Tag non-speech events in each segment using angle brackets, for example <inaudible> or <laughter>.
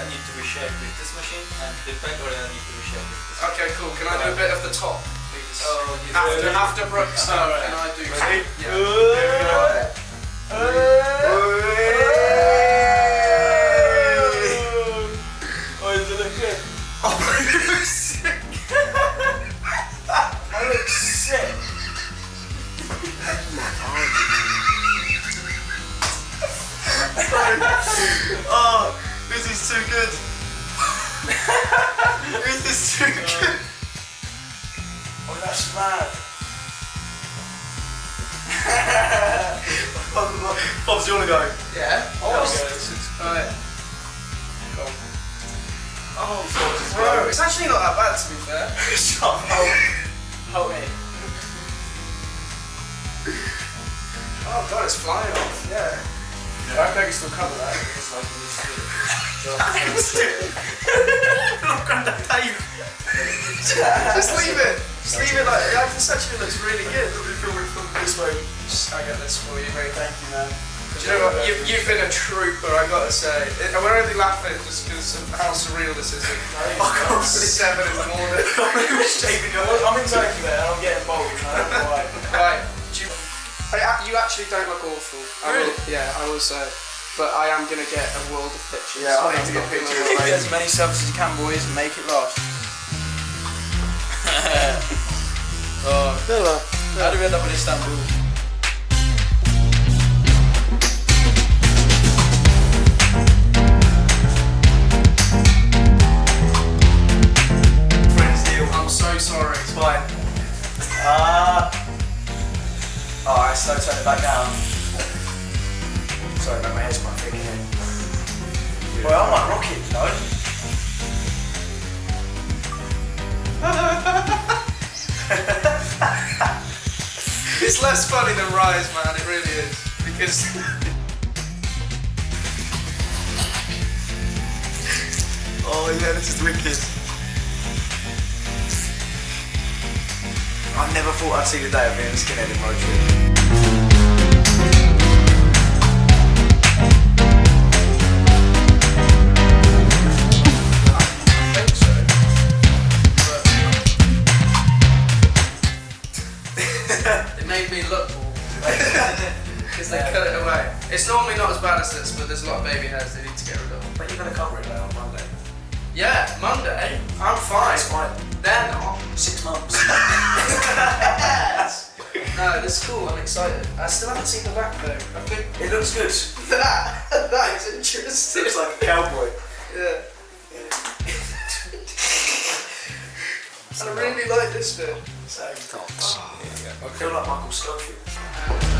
area need to be shaped with this machine and the back area need to be shaped with this Okay, cool. Can I do a bit of the top, please? Oh, yes. After, Ready? after Brooks, uh, Alright. can I do Ready? Yeah. Oh, this is too good. <laughs> this is too good. Oh, that's mad. <laughs> Pops, do you want to go? Yeah. Oh, this is Alright. Oh, Pops, Bro, it's actually not that bad to be fair. <laughs> Shut up. Hold it. Oh god, it's flying off. Yeah. I hope I can still cover that. Look at the tape. Just leave it. Just leave it like yeah, this actually looks really good. Film it from this way. I get this for you, mate. Thank you, man. Do you know what? You've, you've been a trooper, I gotta say. It, we're only laughing just because of how surreal this is. Fuck off. It's seven in the morning. I'm in Turkey, man. I'm getting bold. I don't know why. right. You, you actually don't look awful. I will, yeah, I will say. But I am gonna get a world of pictures. Yeah, I need to get pictures. Get as many <laughs> selfies as you can, boys, and make it last. <laughs> oh, how do we end up in Istanbul? Friends deal. I'm so sorry. It's fine. Ah. Alright, so turn it back down. Well, I'm like rocket, you know? It's less funny than Rise, man. It really is because. <laughs> Oh yeah, this is wicked. I never thought I'd see the day of being a skinhead in road trip. Look more. Because they cut it away. It's normally not as bad as this, but there's a lot of baby hairs they need to get rid of. But you're going to cover it now on Monday. Yeah, Monday. I'm fine. It's fine. They're not. Six months. <laughs> No, this is cool. I'm excited. I still haven't seen the back though. I think it looks good. that <laughs> that is interesting. It Looks like a cowboy. yeah. <laughs> I really like this bit. Same. Oh, I feel like Michael Scofield.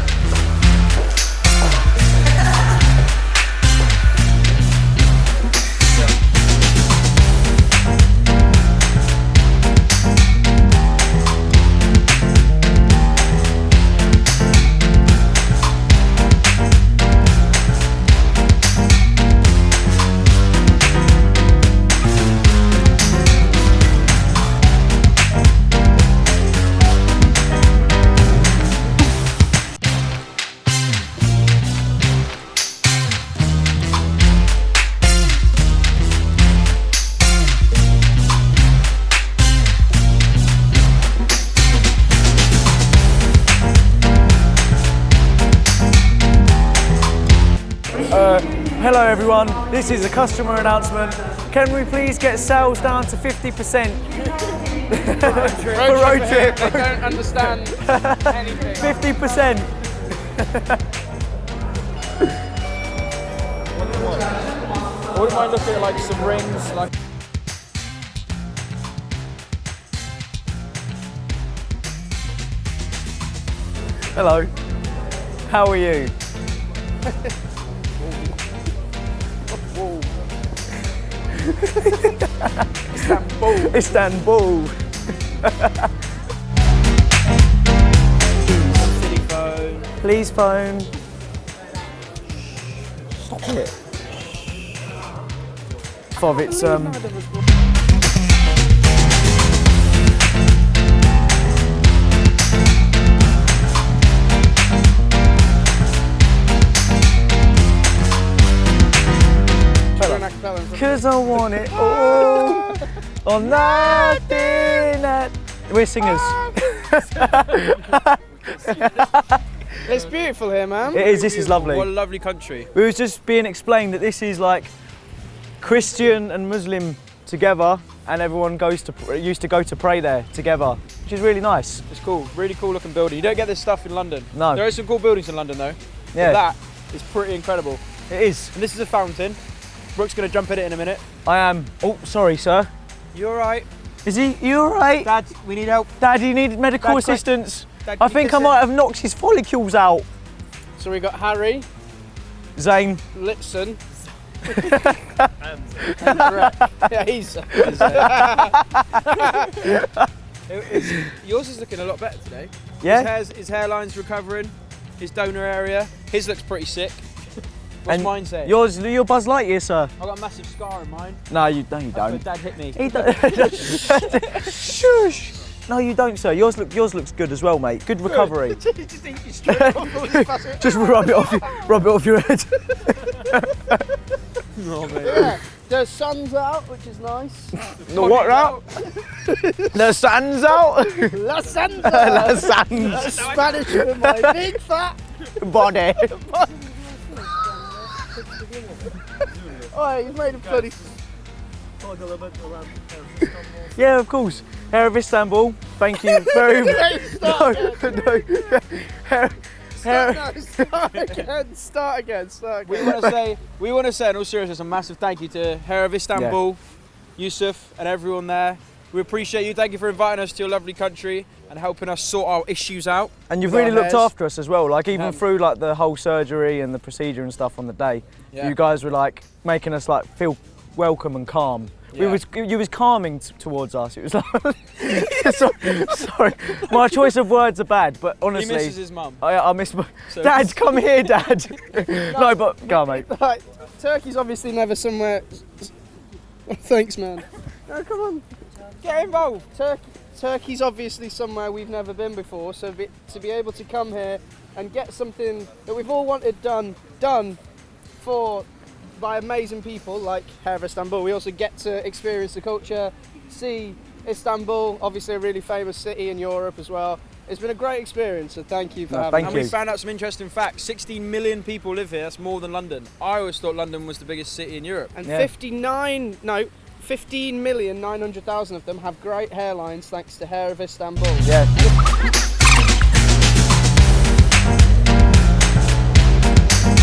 Everyone, this is a customer announcement. Can we please get sales down to 50% for road trip? They don't understand anything. 50%. I wouldn't mind looking at like some rings, like Hello, how are you? <laughs> Istanbul. Istanbul. City phone. Please phone. Stop it. Fov, it's um. Cause I want it all <laughs> or nothing. At... We're singers. <laughs> It's beautiful here, man. It is. This is lovely. What a lovely country. We was just being explained that this is like Christian and Muslim together, and everyone goes to used to go to pray there together, which is really nice. It's cool. Really cool looking building. You don't get this stuff in London. No. There are some cool buildings in London though. Yeah, But that is pretty incredible. it is. And this is a fountain. Brooke's gonna jump in it in a minute. I am. Oh, sorry, sir. You alright? Is he? You all right? Dad, we need help. Dad, you need medical Dad, assistance. Dad, I think I might it? have knocked his follicles out. So we got Harry, Zane. Litson. <laughs> <laughs> yeah, he's. he's, <laughs> uh, It- yours is looking a lot better today. His, Yeah. hair's, his hairline's recovering. His donor area. His looks pretty sick. What's And mine say? Yours, your Buzz Lightyear, sir. I've got a massive scar in mine. No, you, no, you That's don't. Dad hit me. He don't. <laughs> Shush. No, you don't, sir. Yours look, yours looks good as well, mate. Good recovery. <laughs> just eat you straight off all his <laughs> fast- Just rub it off, your, rub it off your head. Yeah, the sun's out, which is nice. The what out? the sun's out. La Santa! La sun's Spanish for my big fat. body. <laughs> Oh, you've made a bloody. Yeah, of course. Hair of Istanbul. Thank you <laughs> very much. No, no. <laughs> Hair, hair, No, start again, start again, start We again. want to say, we want to say in all seriousness, a massive thank you to Hair of Istanbul, Yusuf, and everyone there. We appreciate you. Thank you for inviting us to your lovely country and helping us sort our issues out. and you've really looked after us as well. Like even Um, through like the whole surgery and the procedure and stuff on the day, Yeah. you guys were like making us like feel welcome and calm. We was you was calming t- towards us. It was like <laughs> sorry, sorry, my choice of words are bad, but He honestly, misses his mum. I, I miss my So- <laughs> dad. Come here, <laughs> dad. no, but go on, mate. Right, Turkey's obviously never somewhere. Thanks, man. No, come on. Get involved. Turkey, Turkey's obviously somewhere we've never been before, so be, to be able to come here and get something that we've all wanted done, done for by amazing people like Hair of Istanbul. We also get to experience the culture, see Istanbul, obviously a really famous city in Europe as well. It's been a great experience, so thank you for No, having thank me. And we found out some interesting facts. 16 million people live here. That's more than London. I always thought London was the biggest city in Europe. And Yeah. 59, no, 15 million 900,000 of them have great hairlines thanks to Hair of Istanbul. Yeah.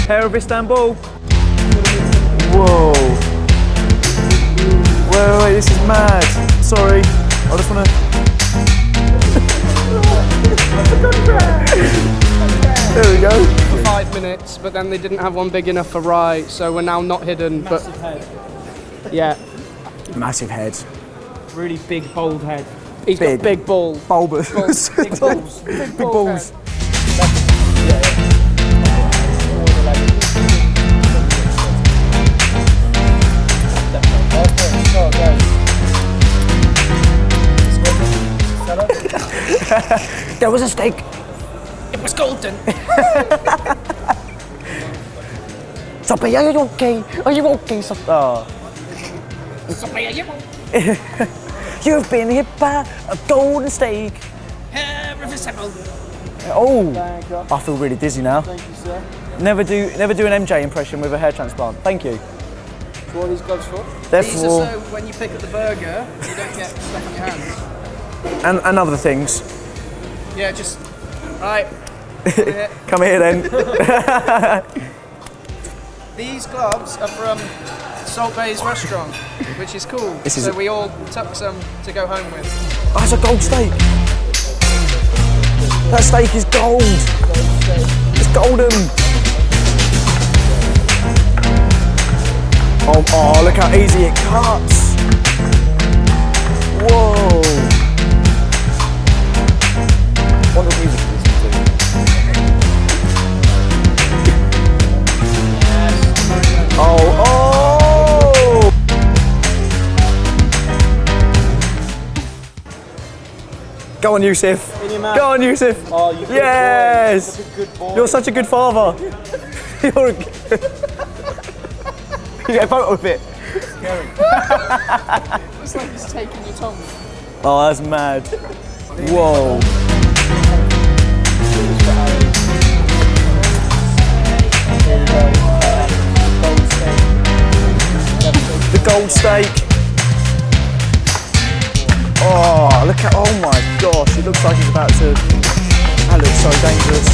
Hair of Istanbul. Whoa. Wait, wait, wait, this is mad. Sorry. I just want to. there we go. for five minutes, but then they didn't have one big enough for Rye, so we're now not hidden. Massive But yeah, Massive head. Really big, bold head. he's Big. got big ball. Bulbous. Big balls. <laughs> Big balls. <laughs> There was a steak. It was golden. <laughs> Sophie, are you okay? Are you okay, Sophie? Oh. <laughs> You've been hit by a golden steak. Oh, I feel really dizzy now. Thank you, sir. Never do, never do an MJ impression with a hair transplant. Thank you. What are these gloves for? They're These for are so when you pick up the burger, you don't get stuff on your hands. and, and other things. Yeah, just right. here. <laughs> Come here then. <laughs> These gloves are from Salt Bae's restaurant, which is cool. This is so we all took some to go home with. Oh, it's a gold steak. That steak is gold. It's golden. Oh, oh, look how easy it cuts. Whoa. What music? Oh, oh! Go on, Yusuf. In your mouth. Go on, Yusuf. Oh, you good Yes. boy. You're a good boy. You're such a good father. <laughs> You're a... <laughs> you get a photo of it. Scary. It's like he's taking your tongue. Oh, that's mad. Whoa. The gold steak. Oh, look at, oh my gosh, it looks like he's about to, that looks so dangerous.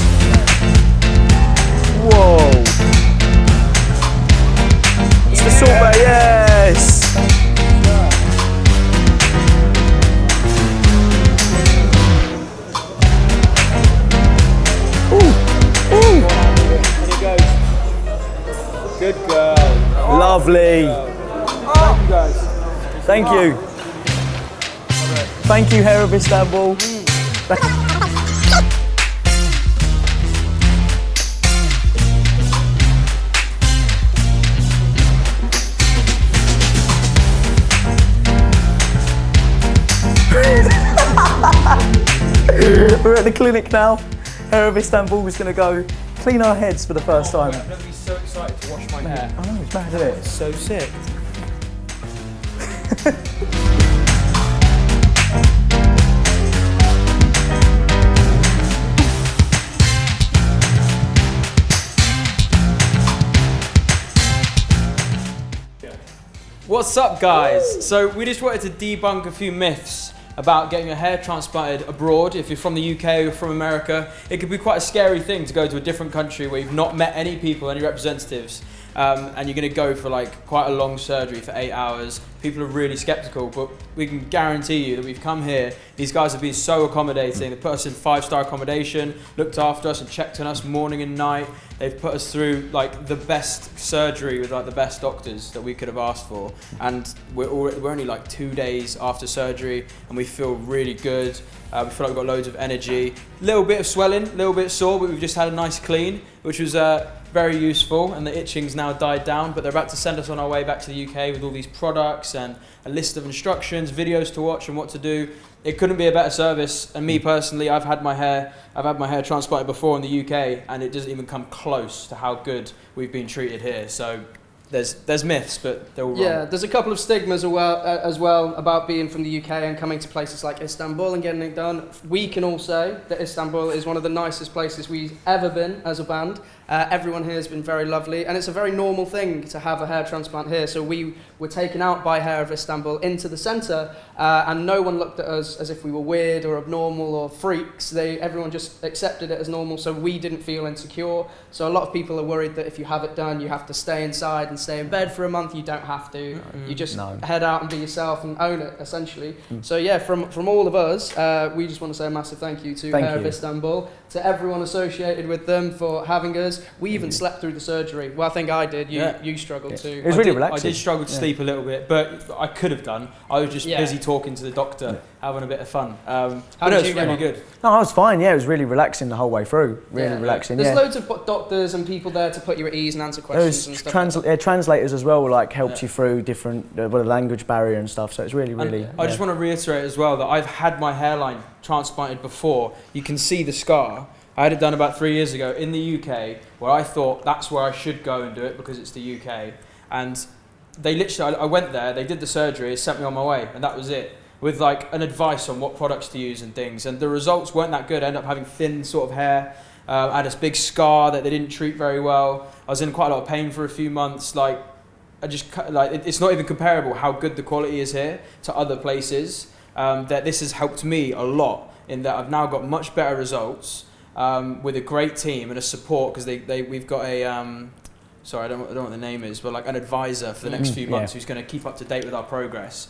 Whoa. It's the bay, yes. Good girl. Lovely. Thank you. guys. Thank you, Hair of Istanbul. We're at the clinic now. Hair of Istanbul is going to go clean our heads for the first oh, time. I'm gonna be so excited to wash my hair. I know, it's mad, isn't it? So sick. <laughs> What's up, guys? So we just wanted to debunk a few myths about getting your hair transplanted abroad. If you're from the UK or from America, it could be quite a scary thing to go to a different country where you've not met any people, any representatives, um, and you're going to go for like quite a long surgery for eight hours. People are really skeptical, but we can guarantee you that we've come here. These guys have been so accommodating. They put us in five-star accommodation, looked after us, and checked on us morning and night. They've put us through like the best surgery with like the best doctors that we could have asked for, and we're we're only like two days after surgery, and we feel really good. Uh, we feel like we've got loads of energy. Little bit of swelling, a little bit sore, but we've just had a nice clean, which was uh, very useful, and the itching's now died down. But they're about to send us on our way back to the UK with all these products and a list of instructions, videos to watch, and what to do. It couldn't be a better service. And me personally, I've had my hair, I've had my hair transplanted before in the UK, and it doesn't even come close to how good we've been treated here. So there's there's myths, but they're all wrong. Yeah, there's a couple of stigmas as well, uh, as well about being from the UK and coming to places like Istanbul and getting it done. We can all say that Istanbul is one of the nicest places we've ever been as a band. Uh, everyone here has been very lovely, and it's a very normal thing to have a hair transplant here. So we were taken out by Hair of Istanbul into the centre, uh, and no one looked at us as if we were weird or abnormal or freaks. They, everyone just accepted it as normal, so we didn't feel insecure. So a lot of people are worried that if you have it done, you have to stay inside and stay in bed for a month. You don't have to. You just No. head out and be yourself and own it, essentially. So yeah, from from all of us, uh, we just want to say a massive thank you to Thank Hair of. Istanbul, to everyone associated with them for having us. We even mm-hmm. slept through the surgery. Well, I think I did. You Yeah. you struggled Yeah. too. It was I really did, relaxing. I did struggle to Yeah. sleep a little bit, but I could have done. I was just Yeah. busy talking to the doctor, having a bit of fun. Um, How but no, did it's you get really on? good. No, I was fine. Yeah, it was really relaxing the whole way through. Really Yeah. relaxing. There's yeah. loads of doctors and people there to put you at ease and answer questions was and trans- like yeah, translators as well, like helped Yeah. you through different uh, well, the language barrier and stuff. So it's really, And really. I just want to reiterate as well that I've had my hairline transplanted before. You can see the scar. I had it done about three years ago in the UK, where I thought that's where I should go and do it because it's the UK. And they literally, I, I went there, they did the surgery, sent me on my way, and that was it. With like an advice on what products to use and things, and the results weren't that good. I ended up having thin sort of hair. Uh, I had this big scar that they didn't treat very well. I was in quite a lot of pain for a few months. Like I just like it- it's not even comparable how good the quality is here to other places. Um, that this has helped me a lot in that I've now got much better results um, with a great team and a support because they, they we've got a um, sorry I don't, I don't know what the name is but like an advisor for the next Mm, few yeah. months who's going to keep up to date with our progress.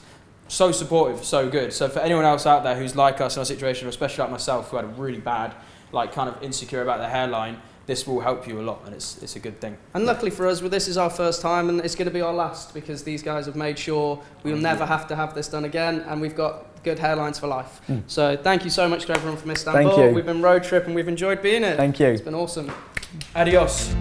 So supportive, so good. So for anyone else out there who's like us in our situation, or especially like myself who had a really bad like kind of insecure about the hairline, this will help you a lot and it's it's a good thing. And luckily for us, well, this is our first time and it's going to be our last because these guys have made sure we'll never have to have this done again and we've got good hairlines for life. Mm. So thank you so much to everyone from Istanbul. Thank you. We've been road trip and we've enjoyed being here. Thank you. It's been awesome. Adios.